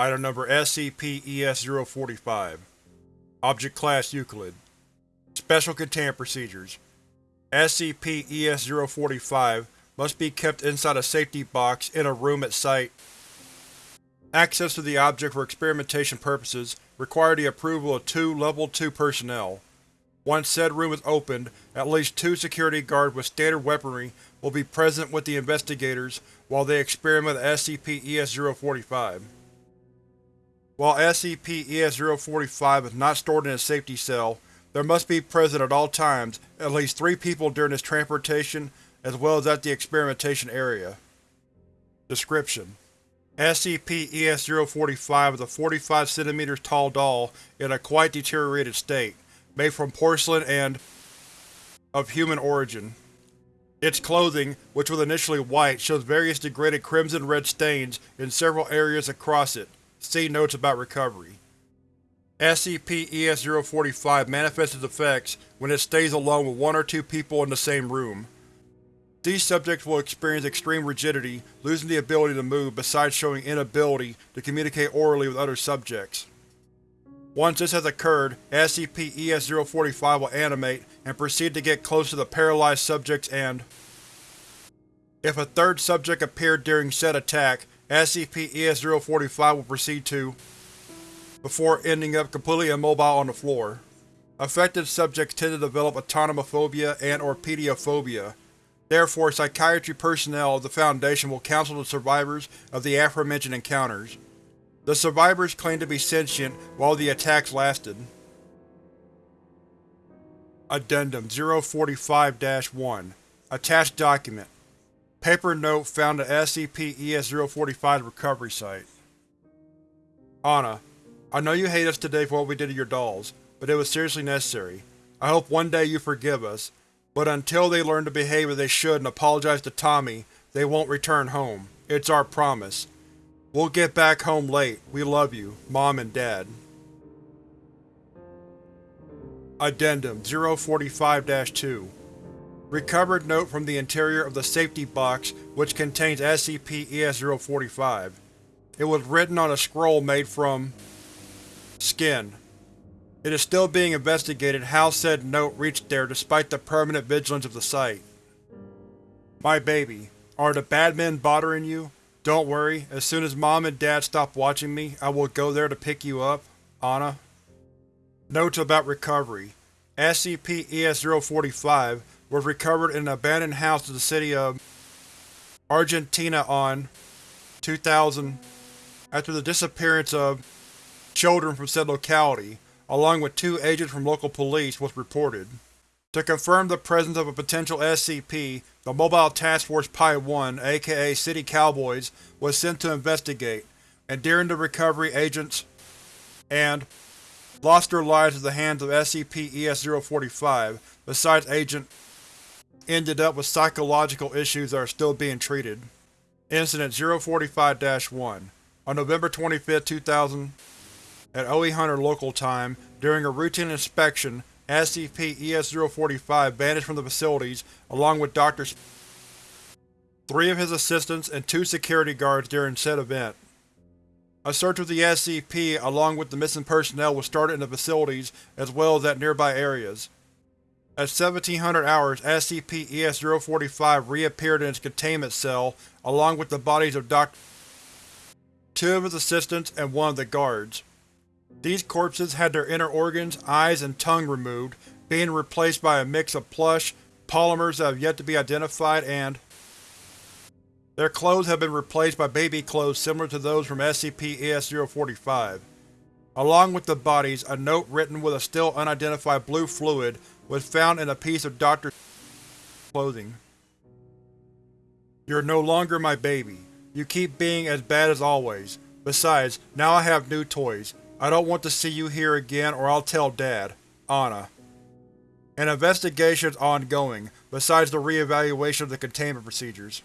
Item Number SCP-ES-045 Object Class Euclid Special Containment Procedures SCP-ES-045 must be kept inside a safety box in a room at site. Access to the object for experimentation purposes require the approval of two Level 2 personnel. Once said room is opened, at least two security guards with standard weaponry will be present with the investigators while they experiment with SCP-ES-045. While SCP-ES-045 is not stored in a safety cell, there must be present at all times at least three people during its transportation as well as at the experimentation area. Description: SCP-ES-045 is a 45 cm tall doll in a quite deteriorated state, made from porcelain and of human origin. Its clothing, which was initially white, shows various degraded crimson-red stains in several areas across it. See Notes about recovery. SCP-ES-045 manifests its effects when it stays alone with one or two people in the same room. These subjects will experience extreme rigidity, losing the ability to move besides showing inability to communicate orally with other subjects. Once this has occurred, SCP-ES-045 will animate and proceed to get close to the paralyzed subjects and if a third subject appeared during said attack, SCP-ES-045 will proceed to before ending up completely immobile on the floor. Affected subjects tend to develop autonomophobia and or pediophobia. Therefore, psychiatry personnel of the Foundation will counsel the survivors of the aforementioned encounters. The survivors claim to be sentient while the attacks lasted. Addendum 045-1 Attached Document Paper note found at SCP-ES-045's recovery site. Anna, I know you hate us today for what we did to your dolls, but it was seriously necessary. I hope one day you forgive us, but until they learn to behave as they should and apologize to Tommy, they won't return home. It's our promise. We'll get back home late. We love you, Mom and Dad. Addendum 045-2 Recovered note from the interior of the safety box which contains SCP-ES-045. It was written on a scroll made from Skin. It is still being investigated how said note reached there despite the permanent vigilance of the site. My baby, are the bad men bothering you? Don't worry, as soon as Mom and Dad stop watching me, I will go there to pick you up. Anna. Notes about recovery. SCP-ES-045 was recovered in an abandoned house in the city of Argentina on 2000 after the disappearance of children from said locality, along with two agents from local police, was reported. To confirm the presence of a potential SCP, the Mobile Task Force Pi-1, aka City Cowboys, was sent to investigate, and during the recovery agents and lost their lives at the hands of SCP-ES-045, besides Agent ended up with psychological issues that are still being treated. Incident 045-1 On November 25, 2000 at OE Hunter local time, during a routine inspection, SCP-ES-045 vanished from the facilities along with Dr. Sp three of his assistants and two security guards during said event. A search of the SCP along with the missing personnel was started in the facilities as well as at nearby areas. At 1700 hours, SCP-ES-045 reappeared in its containment cell along with the bodies of Dr. two of his assistants and one of the guards. These corpses had their inner organs, eyes, and tongue removed, being replaced by a mix of plush, polymers that have yet to be identified, and their clothes have been replaced by baby clothes similar to those from SCP-ES-045. Along with the bodies, a note written with a still unidentified blue fluid was found in a piece of Dr. clothing. You're no longer my baby. You keep being as bad as always. Besides, now I have new toys. I don't want to see you here again or I'll tell Dad. Anna. An investigation is ongoing, besides the re-evaluation of the containment procedures.